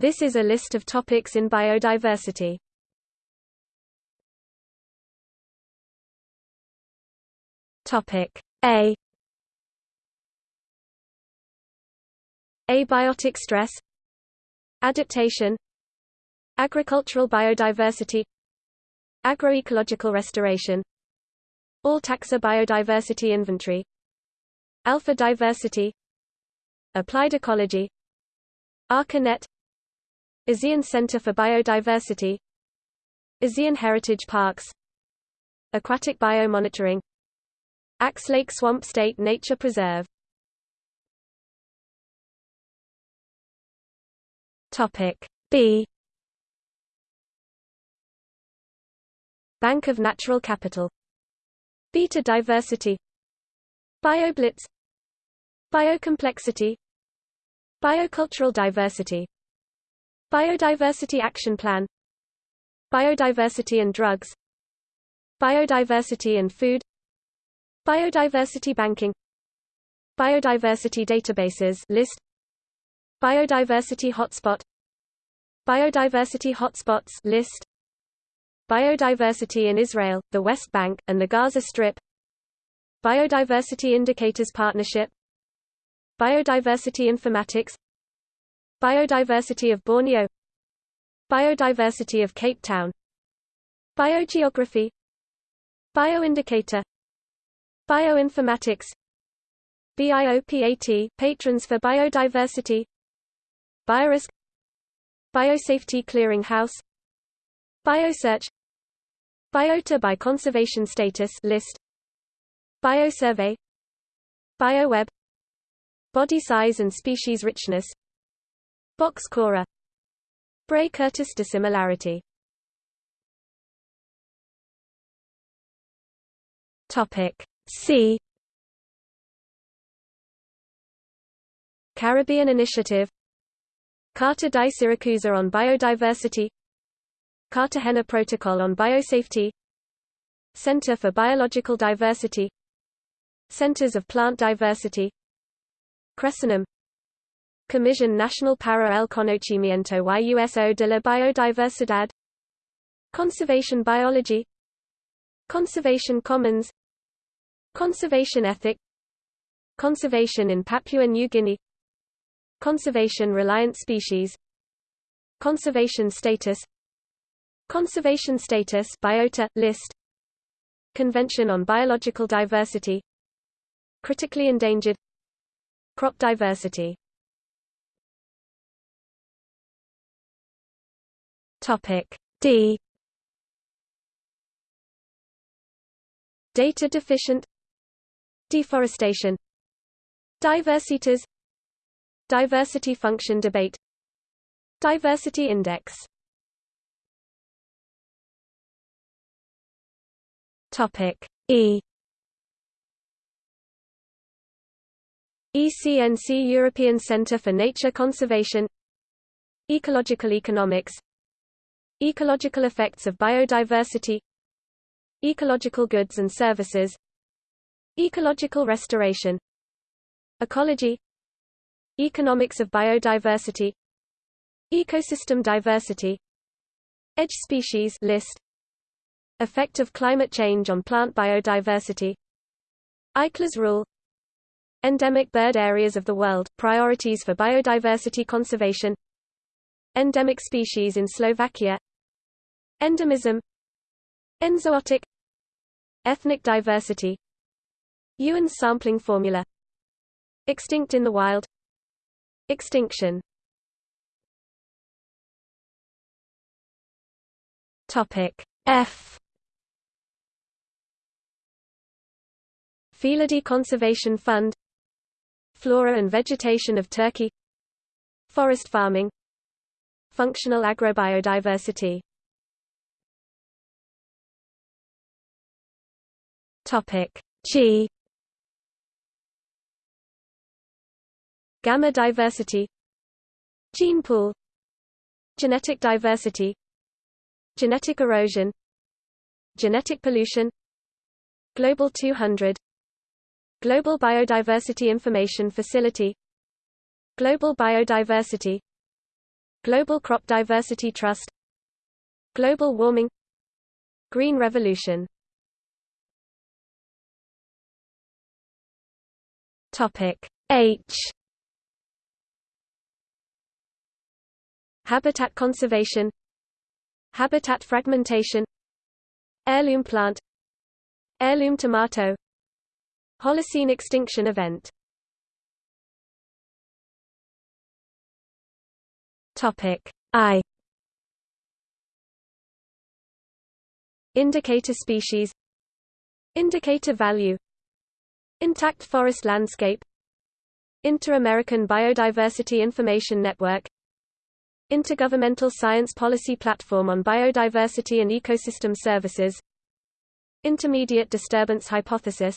This is a list of topics in biodiversity. Topic A. Abiotic stress. Adaptation. Agricultural biodiversity. Agroecological restoration. All taxa biodiversity inventory. Alpha diversity. Applied ecology. ARCANET ASEAN Center for Biodiversity ASEAN Heritage Parks Aquatic biomonitoring Axe Lake Swamp State Nature Preserve. Topic B. Bank of Natural Capital. Beta diversity. BioBlitz. Biocomplexity. Biocultural diversity Biodiversity Action Plan. Biodiversity and drugs. Biodiversity and food. Biodiversity banking. Biodiversity databases list. Biodiversity hotspot. Biodiversity hotspots list. Biodiversity in Israel, the West Bank, and the Gaza Strip. Biodiversity Indicators Partnership. Biodiversity Informatics Biodiversity of Borneo Biodiversity of Cape Town Biogeography Bioindicator Bioinformatics BIOPAT Patrons for Biodiversity Biorisk Biosafety Clearinghouse Biosearch Biota by conservation status list Biosurvey Bioweb Body size and species richness Box Cora Bray-Curtis dissimilarity. Topic C. Caribbean Initiative. Carta di Siracusa on Biodiversity. Cartagena Protocol on Biosafety. Center for Biological Diversity. Centers of Plant Diversity. Chresonym Comisión Nacional para el Conocimiento y Uso de la Biodiversidad. Conservation Biology. Conservation Commons. Conservation ethic. Conservation in Papua New Guinea. Conservation-reliant species. Conservation status. Conservation status biota, list. Convention on Biological Diversity. Critically endangered. Crop diversity Topic. D. Data deficient. Deforestation. Diversitas. Diversity function debate. Diversity index. Topic. E. ECNC European Centre for Nature Conservation. Ecological Economics Ecological effects of biodiversity Ecological goods and services Ecological restoration Ecology Economics of biodiversity Ecosystem diversity Edge species list Effect of climate change on plant biodiversity Eichler's rule Endemic bird areas of the world, priorities for biodiversity conservation Endemic species in Slovakia Endemism Enzootic Ethnic diversity Ewens's sampling formula Extinct in the wild Extinction. Topic F. Felidae Conservation Fund Flora and vegetation of Turkey Forest farming Functional agrobiodiversity Topic. G Gamma diversity. Gene pool. Genetic diversity. Genetic erosion. Genetic pollution. Global 200 Global Biodiversity Information Facility. Global Biodiversity. Global Crop Diversity Trust. Global warming. Green Revolution Topic H. Habitat conservation Habitat fragmentation Heirloom plant Heirloom tomato Holocene extinction event. Topic I. Indicator species Indicator value Intact forest landscape Inter-American Biodiversity Information Network Intergovernmental Science Policy Platform on Biodiversity and Ecosystem Services Intermediate Disturbance Hypothesis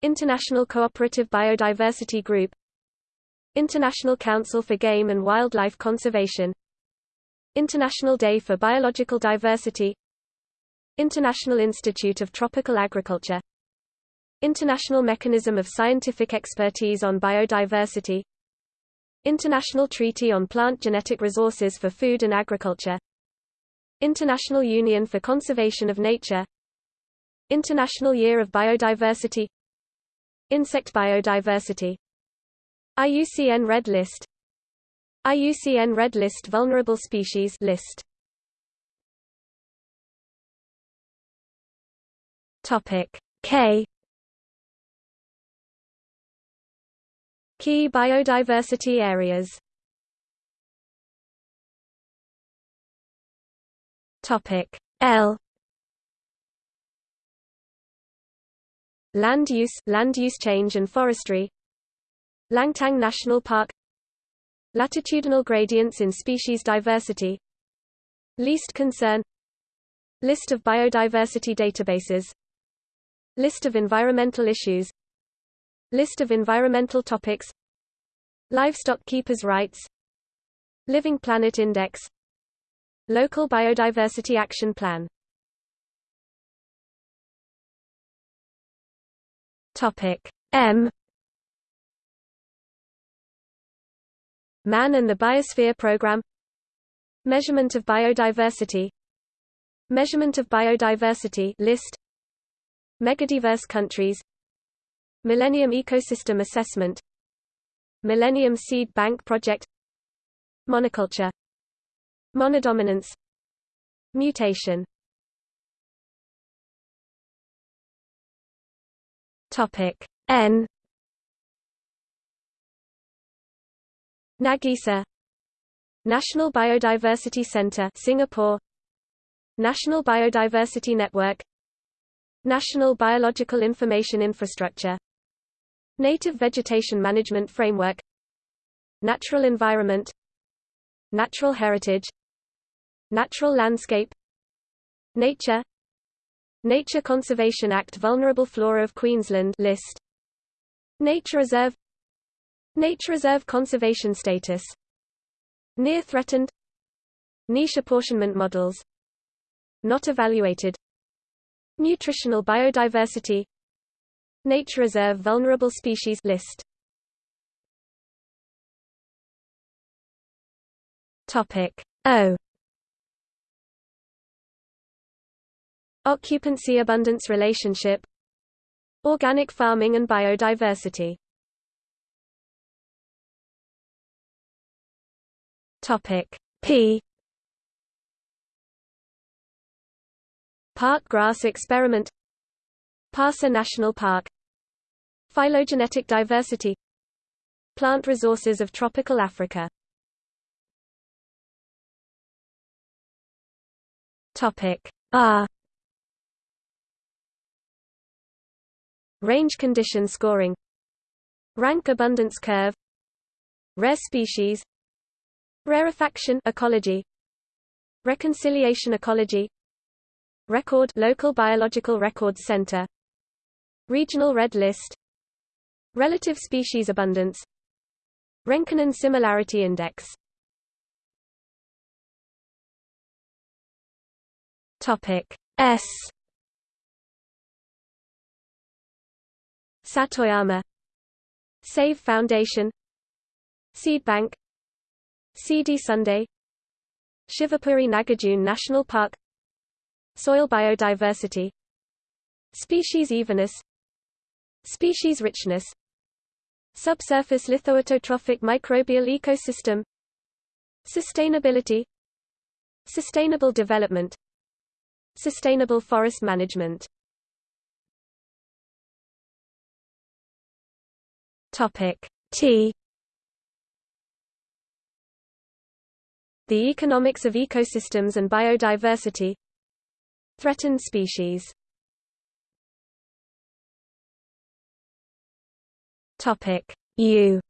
International Cooperative Biodiversity Group International Council for Game and Wildlife Conservation International Day for Biological Diversity International Institute of Tropical Agriculture International Mechanism of Scientific Expertise on Biodiversity. International Treaty on Plant Genetic Resources for Food and Agriculture. International Union for Conservation of Nature. International Year of Biodiversity. Insect biodiversity. IUCN Red List. IUCN Red List Vulnerable Species list. K Key biodiversity areas. Topic L. Land use, land use change and forestry. Langtang National Park. Latitudinal gradients in species diversity. Least concern. List of biodiversity databases. List of environmental issues List of environmental topics. Livestock keepers' rights. Living Planet Index. Local Biodiversity Action Plan. Topic M. Man and the Biosphere Program. Measurement of biodiversity. Measurement of biodiversity list. Megadiverse countries Millennium Ecosystem Assessment Millennium Seed Bank Project Monoculture Monodominance Mutation. Topic N. Nagisa National Biodiversity Center Singapore. National Biodiversity Network. National Biological Information Infrastructure Native Vegetation Management Framework. Natural Environment. Natural Heritage. Natural Landscape. Nature. Nature Conservation Act Vulnerable Flora of Queensland list. Nature Reserve. Nature Reserve Conservation Status. Near Threatened. Niche Apportionment Models. Not Evaluated. Nutritional Biodiversity Nature Reserve Vulnerable Species list. Topic O. Occupancy abundance relationship. Organic farming and biodiversity. Topic P. Park grass experiment. Parsa National Park Phylogenetic diversity. Plant resources of tropical Africa. Topic R Range condition scoring. Rank abundance curve. Rare species. Rarefaction ecology. Reconciliation ecology. Record local biological records center. Regional red list Relative species abundance. Renkonen similarity index. Topic S. Satoyama. Save Foundation. Seed Bank. Seedy Sunday. Shivapuri Nagarjuna National Park. Soil biodiversity. Species evenness. Species richness Subsurface lithoautotrophic microbial ecosystem Sustainability Sustainable development Sustainable forest management. Topic T. The economics of ecosystems and biodiversity. Threatened species Topic. U.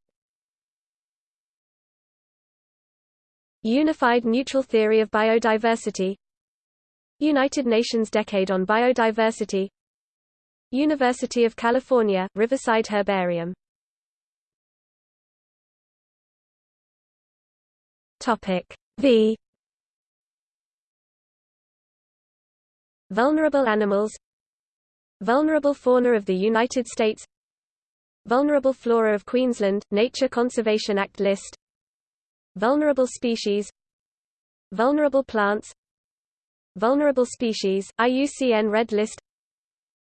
Unified Neutral Theory of Biodiversity. United Nations Decade on Biodiversity. University of California, Riverside Herbarium. Topic. V. Vulnerable animals. Vulnerable fauna of the United States Vulnerable flora of Queensland, Nature Conservation Act list. Vulnerable species. Vulnerable plants. Vulnerable species, IUCN Red List.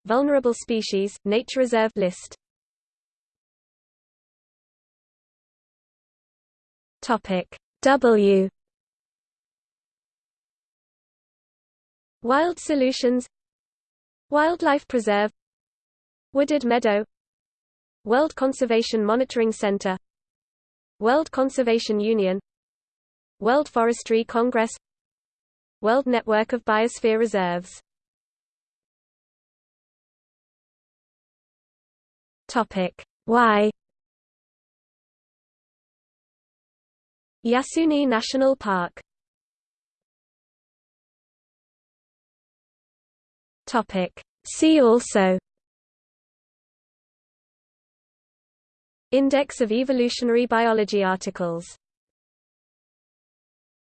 Vulnerable species, Nature Reserve list. Topic. W. Wild Solutions. Wildlife Preserve. Wooded Meadow World Conservation Monitoring Center World Conservation Union World Forestry Congress World Network of Biosphere Reserves. Topic. Y Yasuni National Park. Topic. See also Index of evolutionary biology articles